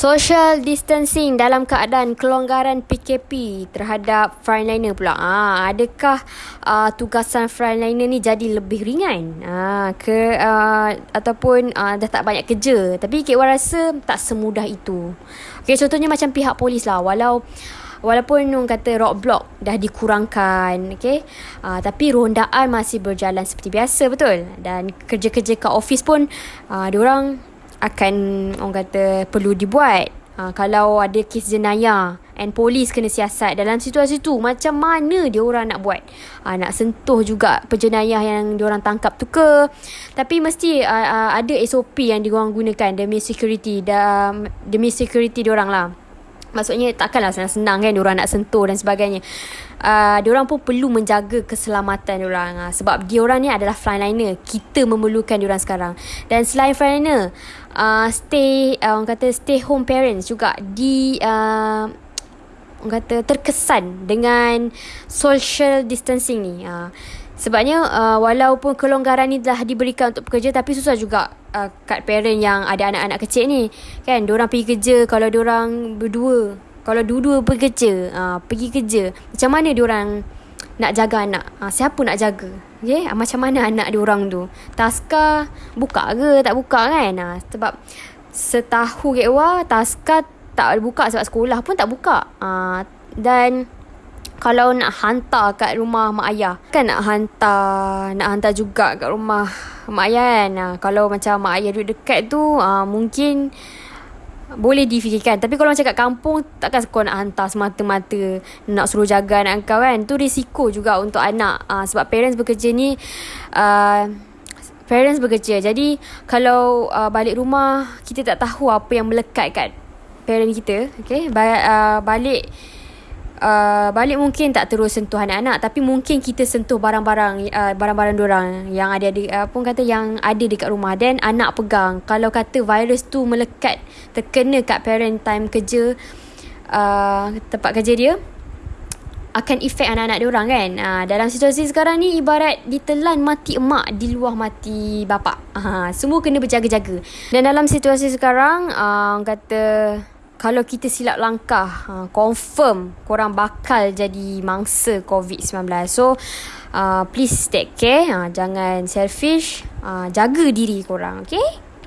Social distancing dalam keadaan kelonggaran PKP terhadap frontliner pula. Ah, adakah uh, tugasan frontliner ni jadi lebih ringan? Ah, ke uh, ataupun uh, dah tak banyak kerja. Tapi Wan rasa tak semudah itu. Okay, contohnya macam pihak polis lah. Walau Walaupun orang kata roadblock dah dikurangkan, okay? Uh, tapi rondaan masih berjalan seperti biasa, betul? Dan kerja-kerja kat office pun, uh, diorang akan orang kata perlu dibuat. Ha, kalau ada kes jenayah and polis kena siasat dalam situasi tu macam mana dia orang nak buat? Ha, nak sentuh juga penjenayah yang dia orang tangkap tu ke? Tapi mesti uh, uh, ada SOP yang dia orang gunakan demi security demi security dia orang lah. Maksudnya takkanlah senang-senang kan diorang nak sentuh dan sebagainya. Uh, diorang pun perlu menjaga keselamatan diorang. Uh, sebab diorang ni adalah frontliner. Kita memerlukan diorang sekarang. Dan selain frontliner, uh, stay, uh, orang kata stay home parents juga di... Uh, orang kata terkesan dengan social distancing ni. Uh, Sebabnya uh, walaupun kelonggaran ni telah diberikan untuk pekerja tapi susah juga uh, kat parent yang ada anak-anak kecil ni. Kan diorang pergi kerja kalau diorang berdua. Kalau dua-dua pergi kerja, uh, pergi kerja. Macam mana diorang nak jaga anak? Uh, siapa nak jaga? Okay? Uh, macam mana anak diorang tu? Taska buka ke tak buka kan? Uh, sebab setahu Kekwa, Taska tak buka sebab sekolah pun tak buka. Uh, dan kalau nak hantar kat rumah mak ayah kan nak hantar nak hantar juga kat rumah mak ayah kan? Ha, kalau macam mak ayah duduk dekat tu ha, mungkin boleh difikirkan. Tapi kalau macam kat kampung Takkan kau nak hantar semata-mata Nak suruh jaga anak kau kan? Tu risiko juga untuk anak. Uh, Sebab parents bekerja ni uh, Parents bekerja. Jadi Kalau uh, balik rumah Kita tak tahu apa yang melekat kat Parent kita Okay? Ba- uh, Balik uh, balik mungkin tak terus sentuh anak-anak tapi mungkin kita sentuh barang-barang uh, barang-barang orang yang ada di uh, pun kata yang ada dekat rumah dan anak pegang kalau kata virus tu melekat terkena kat parent time kerja uh, tempat kerja dia akan efek anak-anak dia orang kan. Uh, dalam situasi sekarang ni ibarat ditelan mati emak di luar mati bapa. Uh, semua kena berjaga-jaga. Dan dalam situasi sekarang uh, kata kalau kita silap langkah uh, confirm korang bakal jadi mangsa COVID-19. So uh, please take care. Uh, jangan selfish. Uh, jaga diri korang okay